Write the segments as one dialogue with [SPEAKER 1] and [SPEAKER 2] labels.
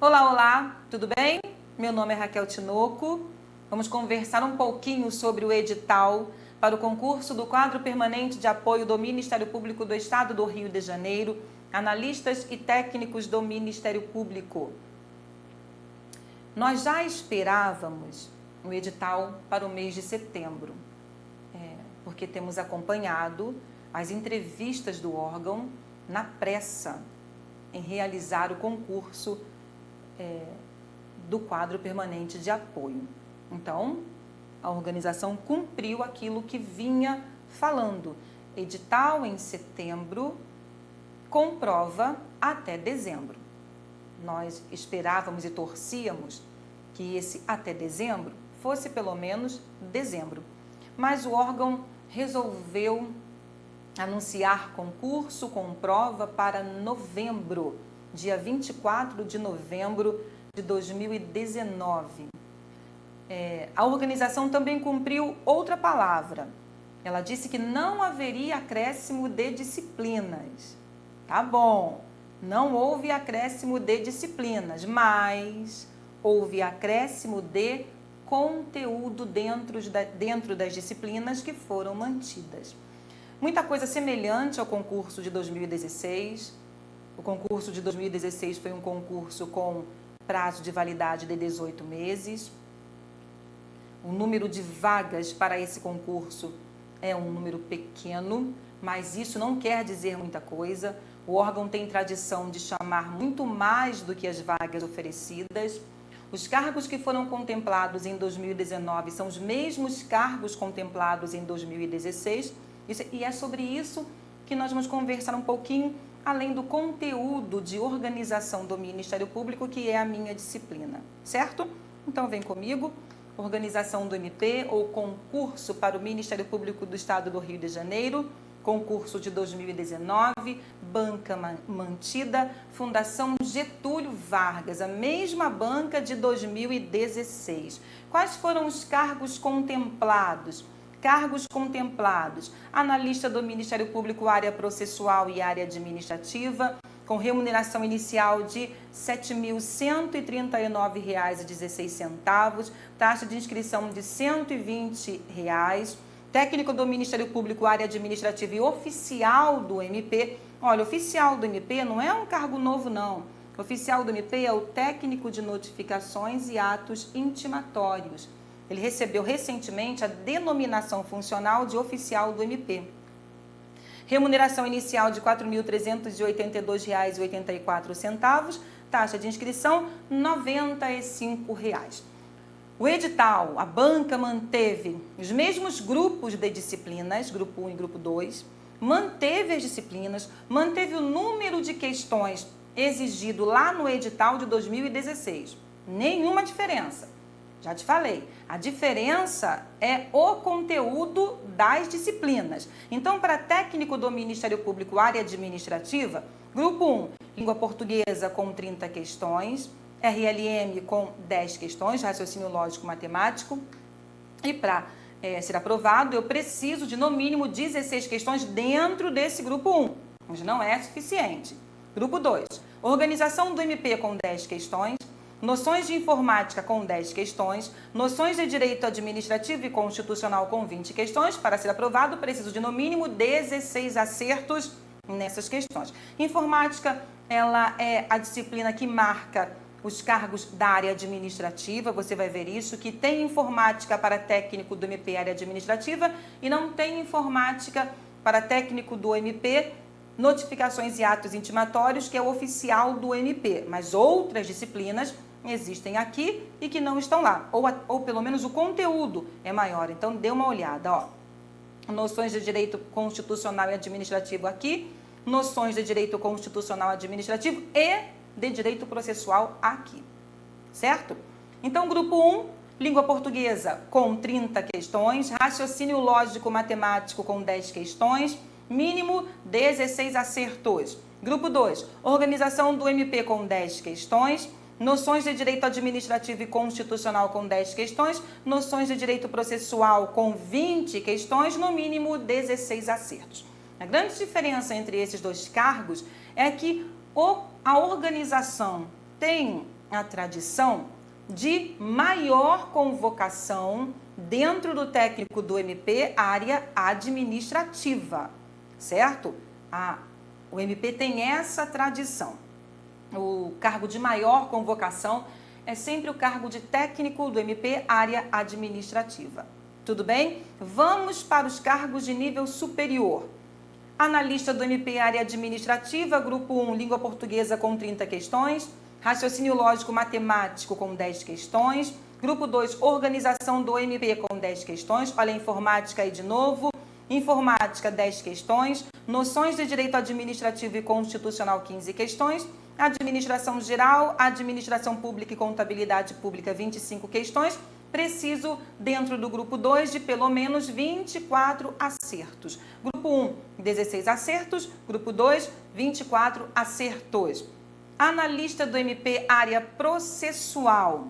[SPEAKER 1] Olá, olá, tudo bem? Meu nome é Raquel Tinoco. Vamos conversar um pouquinho sobre o edital para o concurso do quadro permanente de apoio do Ministério Público do Estado do Rio de Janeiro, analistas e técnicos do Ministério Público. Nós já esperávamos o edital para o mês de setembro, é, porque temos acompanhado as entrevistas do órgão na pressa em realizar o concurso é, do quadro permanente de apoio. Então, a organização cumpriu aquilo que vinha falando. Edital em setembro, com prova até dezembro. Nós esperávamos e torcíamos que esse até dezembro fosse pelo menos dezembro. Mas o órgão resolveu anunciar concurso com prova para novembro, dia 24 de novembro de 2019. É, a organização também cumpriu outra palavra. Ela disse que não haveria acréscimo de disciplinas. Tá bom, não houve acréscimo de disciplinas, mas houve acréscimo de conteúdo dentro, dentro das disciplinas que foram mantidas. Muita coisa semelhante ao concurso de 2016. O concurso de 2016 foi um concurso com prazo de validade de 18 meses. O número de vagas para esse concurso é um número pequeno, mas isso não quer dizer muita coisa. O órgão tem tradição de chamar muito mais do que as vagas oferecidas. Os cargos que foram contemplados em 2019 são os mesmos cargos contemplados em 2016 e é sobre isso que nós vamos conversar um pouquinho além do conteúdo de organização do Ministério Público, que é a minha disciplina, certo? Então vem comigo, organização do MP ou concurso para o Ministério Público do Estado do Rio de Janeiro, concurso de 2019, banca mantida, Fundação Getúlio Vargas, a mesma banca de 2016. Quais foram os cargos contemplados? cargos contemplados, analista do Ministério Público, área processual e área administrativa, com remuneração inicial de R$ 7.139,16, taxa de inscrição de 120 reais, técnico do Ministério Público, área administrativa e oficial do MP. Olha, oficial do MP não é um cargo novo, não. Oficial do MP é o técnico de notificações e atos intimatórios. Ele recebeu recentemente a denominação funcional de oficial do MP. Remuneração inicial de R$ 4.382,84, taxa de inscrição 95 reais. O edital, a banca manteve os mesmos grupos de disciplinas, grupo 1 e grupo 2, manteve as disciplinas, manteve o número de questões exigido lá no edital de 2016. Nenhuma diferença. Já te falei, a diferença é o conteúdo das disciplinas. Então, para técnico do Ministério Público, área administrativa, grupo 1, língua portuguesa com 30 questões, RLM com 10 questões, raciocínio lógico matemático. E para é, ser aprovado, eu preciso de no mínimo 16 questões dentro desse grupo 1, mas não é suficiente. Grupo 2, organização do MP com 10 questões, noções de informática com 10 questões, noções de direito administrativo e constitucional com 20 questões. Para ser aprovado, preciso de no mínimo 16 acertos nessas questões. Informática, ela é a disciplina que marca os cargos da área administrativa, você vai ver isso, que tem informática para técnico do MP área administrativa e não tem informática para técnico do MP notificações e atos intimatórios, que é o oficial do MP, mas outras disciplinas existem aqui e que não estão lá, ou, ou pelo menos o conteúdo é maior. Então, dê uma olhada, ó. Noções de direito constitucional e administrativo aqui, noções de direito constitucional administrativo e de direito processual aqui, certo? Então, grupo 1, língua portuguesa com 30 questões, raciocínio lógico matemático com 10 questões, mínimo 16 acertos. Grupo 2, organização do MP com 10 questões, noções de direito administrativo e constitucional com 10 questões, noções de direito processual com 20 questões, no mínimo 16 acertos. A grande diferença entre esses dois cargos é que a organização tem a tradição de maior convocação dentro do técnico do MP, área administrativa, certo? A, o MP tem essa tradição. O cargo de maior convocação é sempre o cargo de técnico do MP, área administrativa. Tudo bem? Vamos para os cargos de nível superior. Analista do MP, área administrativa, grupo 1, língua portuguesa com 30 questões. Raciocínio lógico matemático com 10 questões. Grupo 2, organização do MP com 10 questões. Olha a informática aí de novo. Informática, 10 questões. Noções de direito administrativo e constitucional, 15 questões. Administração geral, administração pública e contabilidade pública, 25 questões. Preciso, dentro do grupo 2, de pelo menos 24 acertos. Grupo 1, 16 acertos. Grupo 2, 24 acertos. Analista do MP, área processual.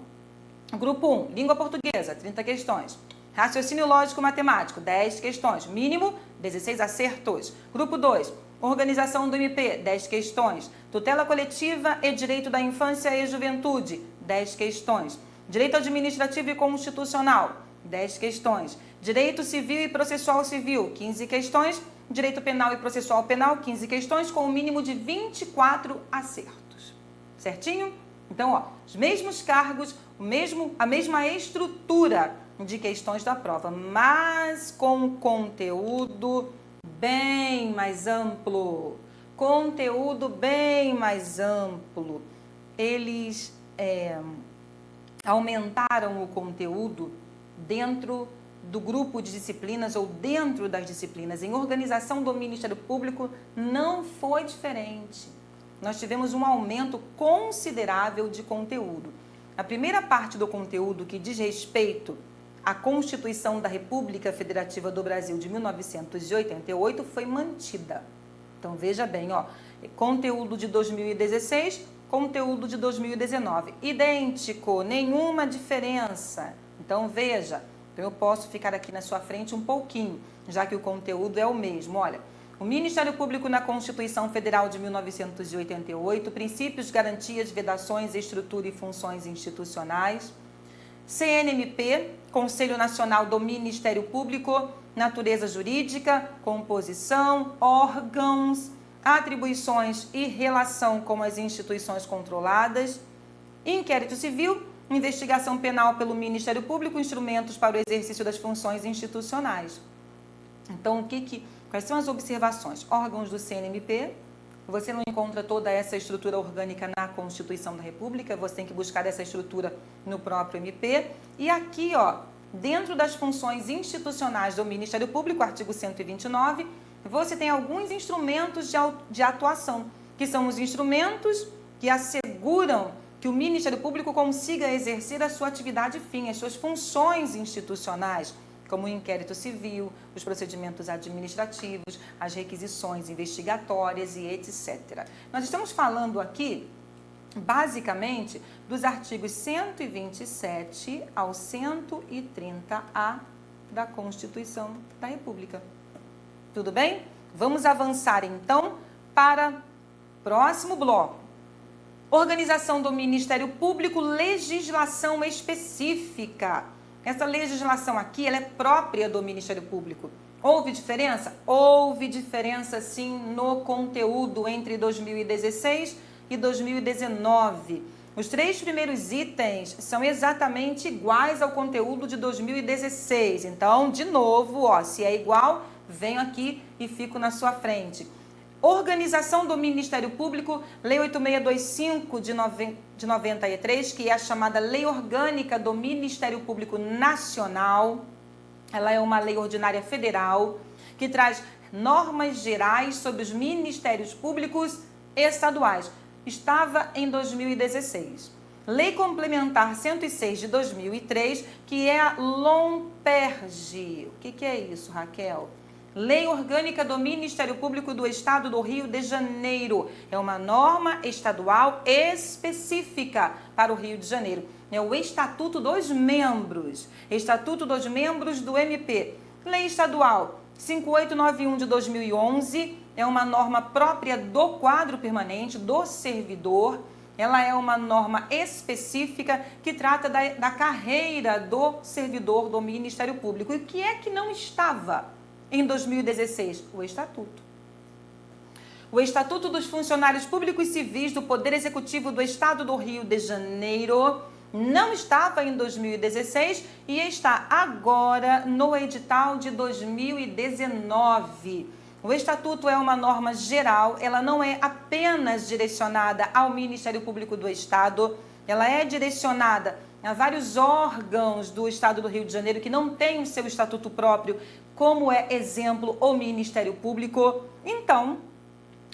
[SPEAKER 1] Grupo 1, língua portuguesa, 30 questões. Raciocínio lógico matemático, 10 questões. Mínimo, 16 acertos. Grupo 2, organização do MP, 10 questões. Tutela coletiva e direito da infância e juventude, 10 questões. Direito administrativo e constitucional, 10 questões. Direito civil e processual civil, 15 questões. Direito penal e processual penal, 15 questões, com o um mínimo de 24 acertos certinho? Então, ó, os mesmos cargos, o mesmo, a mesma estrutura de questões da prova, mas com conteúdo bem mais amplo. Conteúdo bem mais amplo. Eles é, aumentaram o conteúdo dentro do grupo de disciplinas ou dentro das disciplinas. Em organização do Ministério Público não foi diferente nós tivemos um aumento considerável de conteúdo. A primeira parte do conteúdo que diz respeito à Constituição da República Federativa do Brasil de 1988 foi mantida. Então veja bem, ó, conteúdo de 2016, conteúdo de 2019, idêntico, nenhuma diferença. Então veja, eu posso ficar aqui na sua frente um pouquinho, já que o conteúdo é o mesmo. Olha, o Ministério Público na Constituição Federal de 1988, princípios, garantias, vedações, estrutura e funções institucionais. CNMP, Conselho Nacional do Ministério Público, natureza jurídica, composição, órgãos, atribuições e relação com as instituições controladas. Inquérito civil, investigação penal pelo Ministério Público, instrumentos para o exercício das funções institucionais. Então, o que que Quais são as observações? Órgãos do CNMP, você não encontra toda essa estrutura orgânica na Constituição da República, você tem que buscar essa estrutura no próprio MP. E aqui, ó, dentro das funções institucionais do Ministério Público, artigo 129, você tem alguns instrumentos de atuação, que são os instrumentos que asseguram que o Ministério Público consiga exercer a sua atividade fim, as suas funções institucionais como o inquérito civil, os procedimentos administrativos, as requisições investigatórias e etc. Nós estamos falando aqui, basicamente, dos artigos 127 ao 130A da Constituição da República. Tudo bem? Vamos avançar então para o próximo bloco. Organização do Ministério Público, legislação específica. Essa legislação aqui ela é própria do Ministério Público. Houve diferença? Houve diferença sim no conteúdo entre 2016 e 2019. Os três primeiros itens são exatamente iguais ao conteúdo de 2016. Então, de novo, ó, se é igual, venho aqui e fico na sua frente. Organização do Ministério Público, Lei 8625 de, de 93, que é a chamada Lei Orgânica do Ministério Público Nacional. Ela é uma lei ordinária federal que traz normas gerais sobre os ministérios públicos estaduais. Estava em 2016. Lei Complementar 106 de 2003, que é a LOMPERGE. O que, que é isso, Raquel? Lei Orgânica do Ministério Público do Estado do Rio de Janeiro. É uma norma estadual específica para o Rio de Janeiro. É o Estatuto dos Membros. Estatuto dos Membros do MP. Lei Estadual 5891 de 2011 é uma norma própria do quadro permanente do servidor. Ela é uma norma específica que trata da, da carreira do servidor do Ministério Público. E o que é que não estava em 2016? O Estatuto. O Estatuto dos Funcionários Públicos Civis do Poder Executivo do Estado do Rio de Janeiro não estava em 2016 e está agora no edital de 2019. O Estatuto é uma norma geral, ela não é apenas direcionada ao Ministério Público do Estado, ela é direcionada a vários órgãos do Estado do Rio de Janeiro que não têm o seu estatuto próprio, como é exemplo o Ministério Público. Então,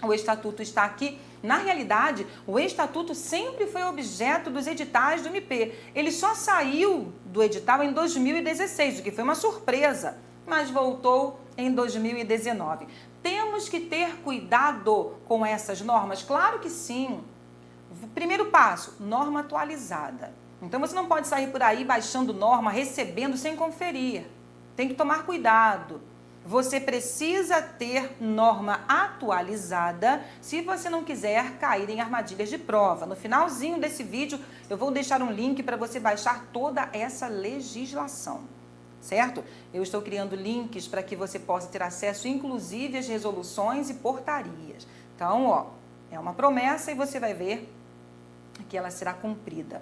[SPEAKER 1] o Estatuto está aqui. Na realidade, o Estatuto sempre foi objeto dos editais do MP. Ele só saiu do edital em 2016, o que foi uma surpresa, mas voltou em 2019. Temos que ter cuidado com essas normas? Claro que sim. Primeiro passo, norma atualizada. Então você não pode sair por aí baixando norma, recebendo sem conferir. Tem que tomar cuidado. Você precisa ter norma atualizada se você não quiser cair em armadilhas de prova. No finalzinho desse vídeo, eu vou deixar um link para você baixar toda essa legislação, certo? Eu estou criando links para que você possa ter acesso, inclusive, às resoluções e portarias. Então, ó, é uma promessa e você vai ver que ela será cumprida.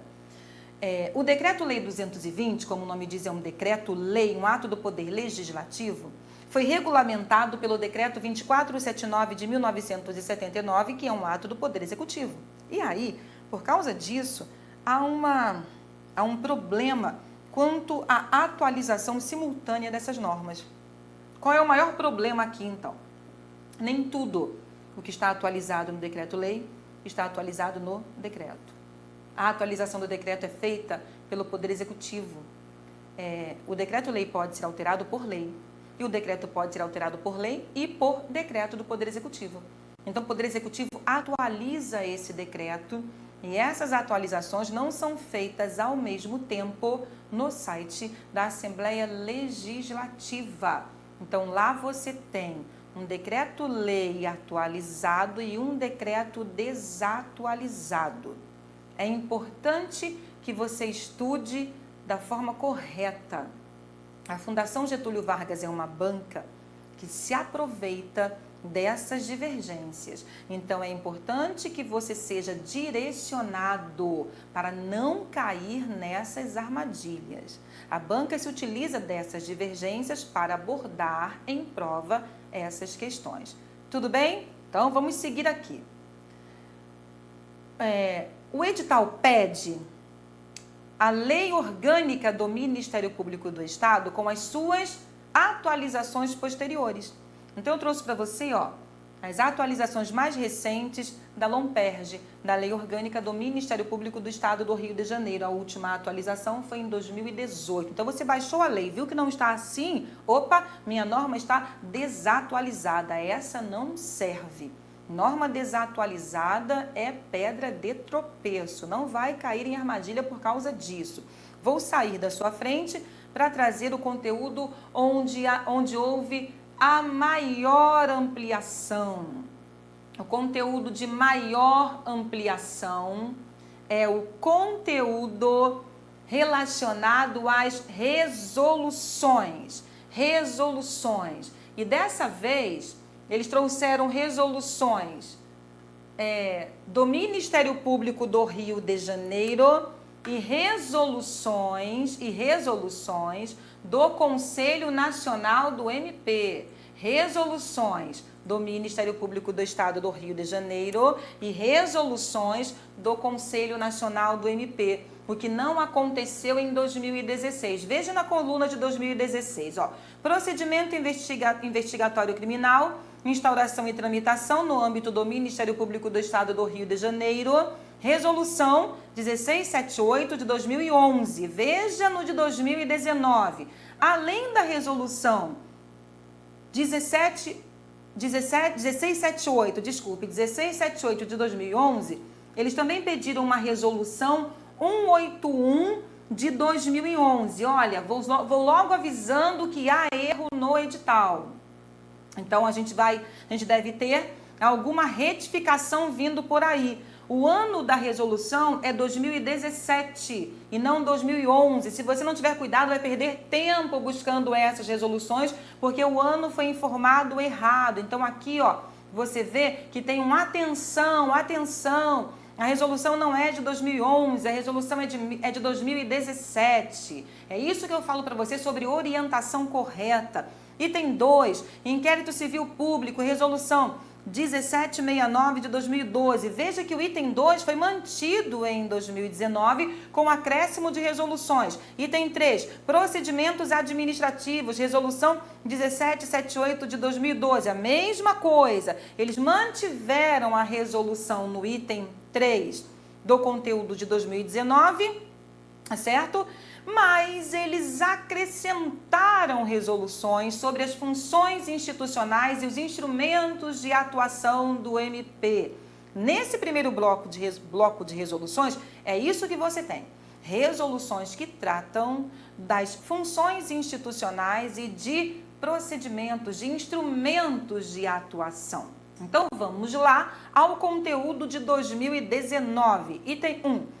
[SPEAKER 1] É, o Decreto-Lei 220, como o nome diz, é um decreto-lei, um ato do Poder Legislativo, foi regulamentado pelo Decreto 2479 de 1979, que é um ato do Poder Executivo. E aí, por causa disso, há, uma, há um problema quanto à atualização simultânea dessas normas. Qual é o maior problema aqui, então? Nem tudo o que está atualizado no Decreto-Lei está atualizado no decreto. A atualização do decreto é feita pelo Poder Executivo. É, o decreto-lei pode ser alterado por lei. E o decreto pode ser alterado por lei e por decreto do Poder Executivo. Então, o Poder Executivo atualiza esse decreto e essas atualizações não são feitas ao mesmo tempo no site da Assembleia Legislativa. Então, lá você tem um decreto-lei atualizado e um decreto desatualizado. É importante que você estude da forma correta. A Fundação Getúlio Vargas é uma banca que se aproveita dessas divergências. Então é importante que você seja direcionado para não cair nessas armadilhas. A banca se utiliza dessas divergências para abordar em prova essas questões. Tudo bem? Então vamos seguir aqui. É, o edital pede a lei orgânica do Ministério Público do Estado com as suas atualizações posteriores. Então eu trouxe para você, ó, as atualizações mais recentes da LOMPERGE, da Lei Orgânica do Ministério Público do Estado do Rio de Janeiro. A última atualização foi em 2018. Então você baixou a lei, viu que não está assim? Opa, minha norma está desatualizada. Essa não serve. Norma desatualizada é pedra de tropeço, não vai cair em armadilha por causa disso. Vou sair da sua frente para trazer o conteúdo onde, onde houve a maior ampliação. O conteúdo de maior ampliação é o conteúdo relacionado às resoluções. Resoluções. E dessa vez eles trouxeram resoluções é, do Ministério Público do Rio de Janeiro e resoluções e resoluções do Conselho Nacional do MP, resoluções do Ministério Público do Estado do Rio de Janeiro e resoluções do Conselho Nacional do MP, o que não aconteceu em 2016. Veja na coluna de 2016, ó. Procedimento investiga investigatório criminal instauração e tramitação no âmbito do Ministério Público do Estado do Rio de Janeiro, resolução 1678 de 2011, veja no de 2019. Além da resolução 17, 17, 1678, desculpe, 1678 de 2011, eles também pediram uma resolução 181 de 2011. Olha, vou, vou logo avisando que há erro no edital. Então a gente vai, a gente deve ter alguma retificação vindo por aí. O ano da resolução é 2017 e não 2011. Se você não tiver cuidado, vai perder tempo buscando essas resoluções, porque o ano foi informado errado. Então aqui, ó, você vê que tem um atenção, atenção. A resolução não é de 2011, a resolução é de, é de 2017. É isso que eu falo para você sobre orientação correta. Item 2, inquérito civil público, resolução 1769 de 2012. Veja que o item 2 foi mantido em 2019 com acréscimo de resoluções. Item 3, procedimentos administrativos, resolução 1778 de 2012. A mesma coisa. Eles mantiveram a resolução no item 3 do conteúdo de 2019, tá certo? Mas eles acrescentaram resoluções sobre as funções institucionais e os instrumentos de atuação do MP. Nesse primeiro bloco de, bloco de resoluções, é isso que você tem. Resoluções que tratam das funções institucionais e de procedimentos, de instrumentos de atuação. Então, vamos lá ao conteúdo de 2019. Item 1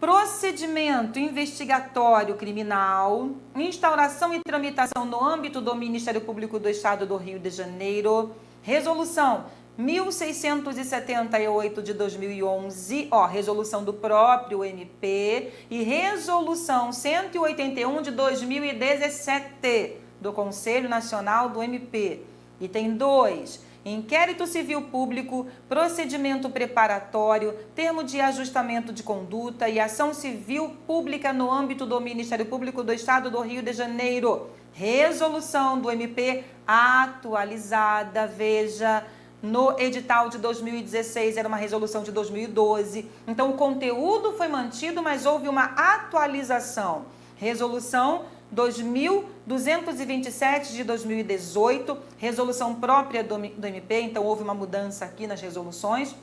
[SPEAKER 1] procedimento investigatório criminal, instauração e tramitação no âmbito do Ministério Público do Estado do Rio de Janeiro, resolução 1678 de 2011, ó, resolução do próprio MP e resolução 181 de 2017 do Conselho Nacional do MP. Item 2 inquérito civil público, procedimento preparatório, termo de ajustamento de conduta e ação civil pública no âmbito do Ministério Público do Estado do Rio de Janeiro. Resolução do MP atualizada, veja, no edital de 2016, era uma resolução de 2012. Então, o conteúdo foi mantido, mas houve uma atualização. Resolução 2.227 de 2018, resolução própria do, do MP, então houve uma mudança aqui nas resoluções.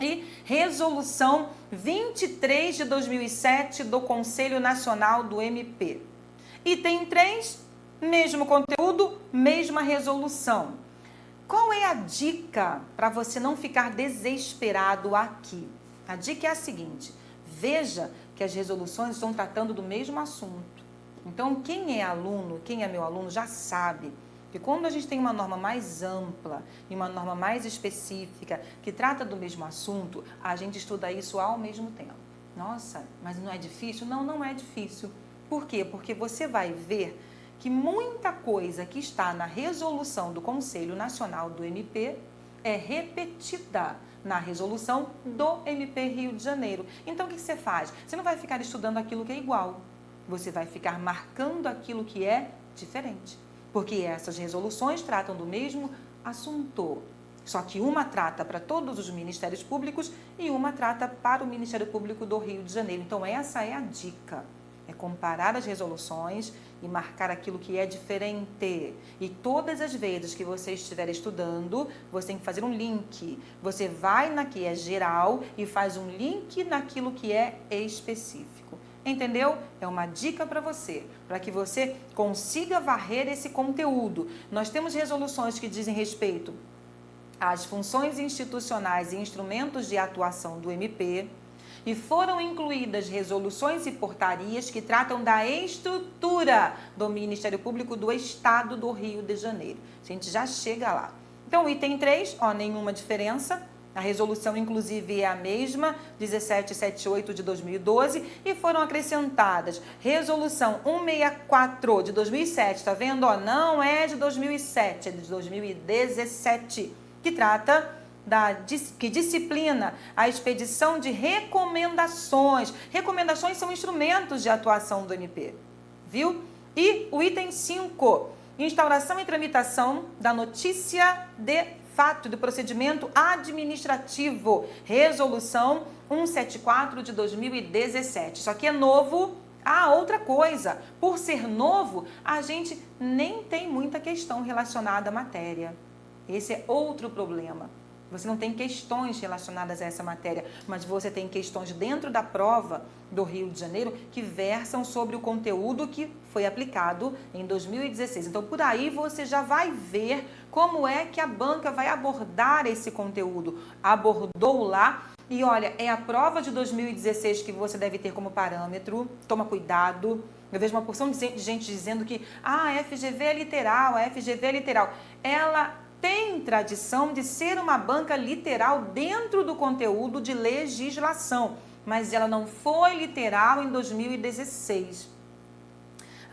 [SPEAKER 1] E resolução 23 de 2007 do Conselho Nacional do MP. Item 3, mesmo conteúdo, mesma resolução. Qual é a dica para você não ficar desesperado aqui? A dica é a seguinte: veja que as resoluções estão tratando do mesmo assunto. Então, quem é aluno, quem é meu aluno, já sabe que quando a gente tem uma norma mais ampla e uma norma mais específica que trata do mesmo assunto, a gente estuda isso ao mesmo tempo. Nossa, mas não é difícil? Não, não é difícil. Por quê? Porque você vai ver que muita coisa que está na resolução do Conselho Nacional do MP é repetida na resolução do MP Rio de Janeiro. Então, o que você faz? Você não vai ficar estudando aquilo que é igual você vai ficar marcando aquilo que é diferente. Porque essas resoluções tratam do mesmo assunto. Só que uma trata para todos os ministérios públicos e uma trata para o Ministério Público do Rio de Janeiro. Então, essa é a dica. É comparar as resoluções e marcar aquilo que é diferente. E todas as vezes que você estiver estudando, você tem que fazer um link. Você vai na que é geral e faz um link naquilo que é específico. Entendeu? É uma dica para você, para que você consiga varrer esse conteúdo. Nós temos resoluções que dizem respeito às funções institucionais e instrumentos de atuação do MP e foram incluídas resoluções e portarias que tratam da estrutura do Ministério Público do Estado do Rio de Janeiro. A gente já chega lá. Então, item 3, ó, nenhuma diferença a resolução, inclusive, é a mesma, 1778 de 2012, e foram acrescentadas resolução 164 de 2007, tá vendo? Ó, não é de 2007, é de 2017, que trata da, que disciplina a expedição de recomendações. Recomendações são instrumentos de atuação do MP, viu? E o item 5, instauração e tramitação da notícia de fato do procedimento administrativo, resolução 174 de 2017. Isso aqui é novo, Ah, outra coisa, por ser novo, a gente nem tem muita questão relacionada à matéria. Esse é outro problema. Você não tem questões relacionadas a essa matéria, mas você tem questões dentro da prova do Rio de Janeiro que versam sobre o conteúdo que foi aplicado em 2016. Então, por aí você já vai ver como é que a banca vai abordar esse conteúdo. Abordou lá e olha, é a prova de 2016 que você deve ter como parâmetro. Toma cuidado. Eu vejo uma porção de gente dizendo que ah, a FGV é literal, a FGV é literal. Ela tem tradição de ser uma banca literal dentro do conteúdo de legislação, mas ela não foi literal em 2016.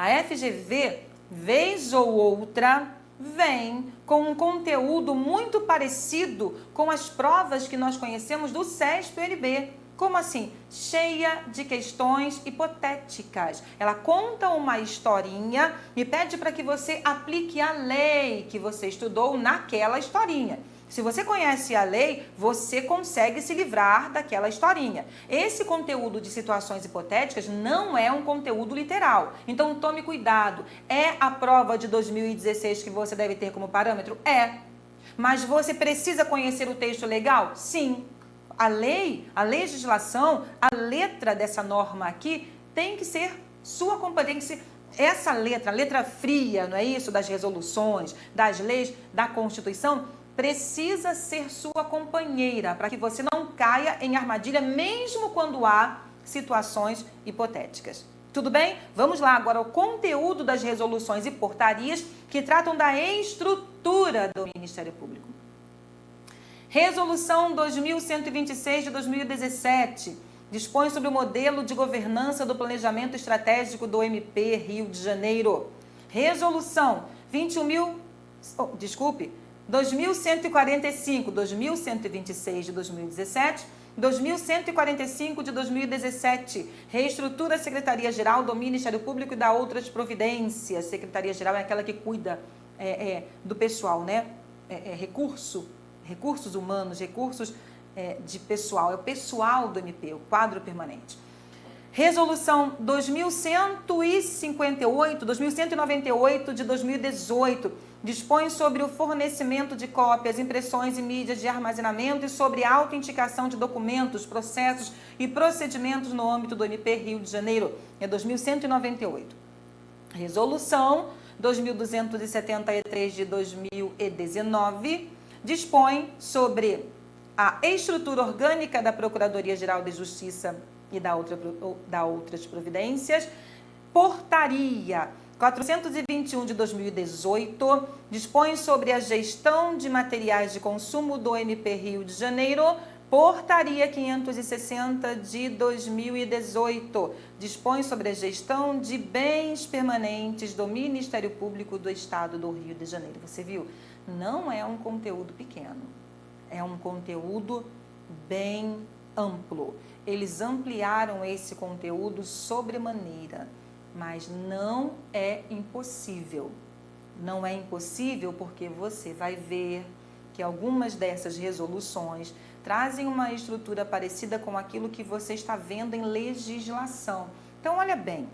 [SPEAKER 1] A FGV, vez ou outra, vem com um conteúdo muito parecido com as provas que nós conhecemos do SESP-UNB. Como assim? Cheia de questões hipotéticas. Ela conta uma historinha e pede para que você aplique a lei que você estudou naquela historinha. Se você conhece a lei, você consegue se livrar daquela historinha. Esse conteúdo de situações hipotéticas não é um conteúdo literal. Então tome cuidado. É a prova de 2016 que você deve ter como parâmetro? É. Mas você precisa conhecer o texto legal? Sim a lei, a legislação, a letra dessa norma aqui tem que ser sua competência. Essa letra, letra fria, não é isso? Das resoluções, das leis, da Constituição, precisa ser sua companheira para que você não caia em armadilha, mesmo quando há situações hipotéticas. Tudo bem? Vamos lá agora ao conteúdo das resoluções e portarias que tratam da estrutura do Ministério Público. Resolução 2126 de 2017 dispõe sobre o modelo de governança do planejamento estratégico do MP Rio de Janeiro. Resolução 21 mil, oh, desculpe, 2145, 2126 de 2017, 2145 de 2017, reestrutura a Secretaria-Geral do Ministério Público e da outras providências. Secretaria-Geral é aquela que cuida é, é, do pessoal, né? É, é recurso recursos humanos, recursos é, de pessoal, é o pessoal do MP, o quadro permanente. Resolução 2158, 2198 de 2018 dispõe sobre o fornecimento de cópias, impressões e mídias de armazenamento e sobre autenticação de documentos, processos e procedimentos no âmbito do MP Rio de Janeiro, é 2198. Resolução 2273 de 2019 dispõe sobre a estrutura orgânica da Procuradoria-Geral de Justiça e da, outra, da outras providências, portaria 421 de 2018 dispõe sobre a gestão de materiais de consumo do MP Rio de Janeiro, Portaria 560 de 2018 dispõe sobre a gestão de bens permanentes do Ministério Público do Estado do Rio de Janeiro. Você viu? não é um conteúdo pequeno, é um conteúdo bem amplo. Eles ampliaram esse conteúdo sobremaneira, mas não é impossível. Não é impossível porque você vai ver que algumas dessas resoluções trazem uma estrutura parecida com aquilo que você está vendo em legislação. Então, olha bem,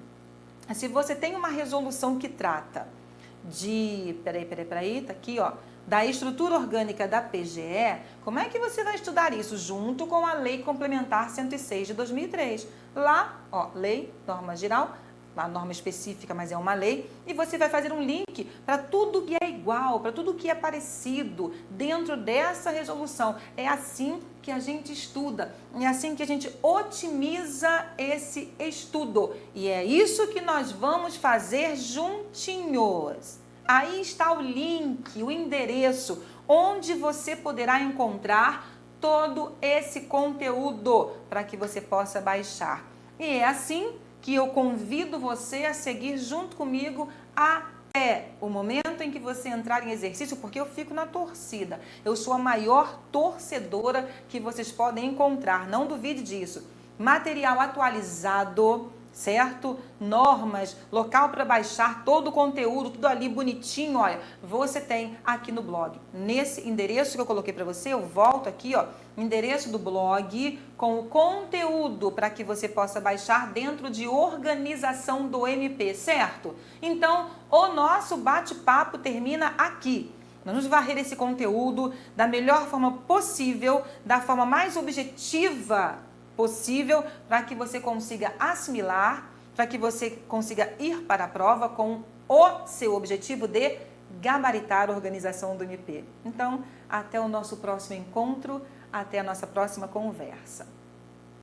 [SPEAKER 1] se você tem uma resolução que trata de, peraí, peraí, peraí, tá aqui, ó, da estrutura orgânica da PGE, como é que você vai estudar isso junto com a Lei Complementar 106 de 2003? Lá, ó, Lei, norma geral, a norma específica, mas é uma lei, e você vai fazer um link para tudo que é igual, para tudo que é parecido dentro dessa resolução. É assim que a gente estuda, é assim que a gente otimiza esse estudo. E é isso que nós vamos fazer juntinhos. Aí está o link, o endereço, onde você poderá encontrar todo esse conteúdo para que você possa baixar. E é assim que eu convido você a seguir junto comigo até o momento em que você entrar em exercício, porque eu fico na torcida. Eu sou a maior torcedora que vocês podem encontrar, não duvide disso. Material atualizado, certo? Normas, local para baixar todo o conteúdo, tudo ali bonitinho, olha, você tem aqui no blog. Nesse endereço que eu coloquei para você, eu volto aqui, ó, endereço do blog com o conteúdo para que você possa baixar dentro de organização do MP, certo? Então, o nosso bate-papo termina aqui. Nós vamos varrer esse conteúdo da melhor forma possível, da forma mais objetiva possível para que você consiga assimilar, para que você consiga ir para a prova com o seu objetivo de gabaritar a organização do MP. Então, até o nosso próximo encontro, até a nossa próxima conversa.